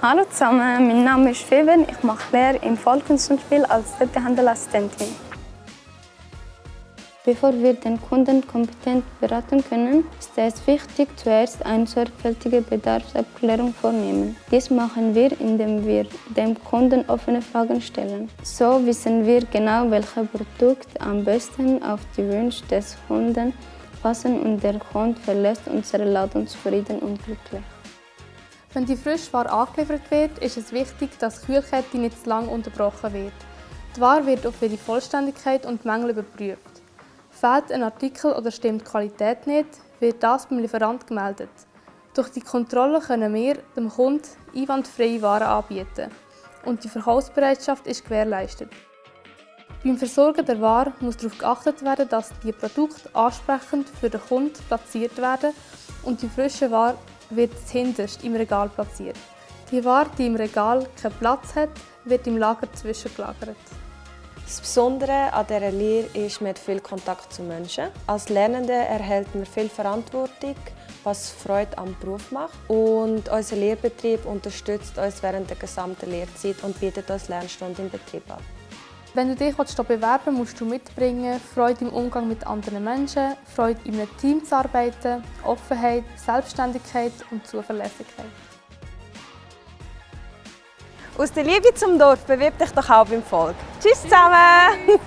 Hallo zusammen, mein Name ist Feven. Ich mache Lehre im Vollkunstspiel als Detailhandelassistentin. Bevor wir den Kunden kompetent beraten können, ist es wichtig, zuerst eine sorgfältige Bedarfsabklärung vornehmen. Dies machen wir, indem wir dem Kunden offene Fragen stellen. So wissen wir genau, welche Produkte am besten auf die Wünsche des Kunden passen und der Kunde verlässt unseren Laden zufrieden und glücklich. Wenn die Frischware angeliefert wird, ist es wichtig, dass die Kühlkette nicht zu lange unterbrochen wird. Die Ware wird auf ihre Vollständigkeit und Mängel überprüft. Fehlt ein Artikel oder stimmt die Qualität nicht, wird das beim Lieferant gemeldet. Durch die Kontrolle können wir dem Kunden einwandfreie Waren anbieten und die Verkaufsbereitschaft ist gewährleistet. Beim Versorgen der Ware muss darauf geachtet werden, dass die Produkte ansprechend für den Kunden platziert werden und die frische Ware wird hinterst im Regal platziert. Die Ware, die im Regal keinen Platz hat, wird im Lager zwischengelagert. Das Besondere an dieser Lehre ist, man hat viel Kontakt zu Menschen. Als Lernende erhält man viel Verantwortung, was Freude am Beruf macht. Und unser Lehrbetrieb unterstützt uns während der gesamten Lehrzeit und bietet uns Lernstunden im Betrieb an. Wenn du dich hier bewerben musst du mitbringen Freude im Umgang mit anderen Menschen, Freude in einem Team zu arbeiten, Offenheit, Selbstständigkeit und Zuverlässigkeit. Aus der Liebe zum Dorf bewirb dich doch auch beim Volk. Tschüss zusammen!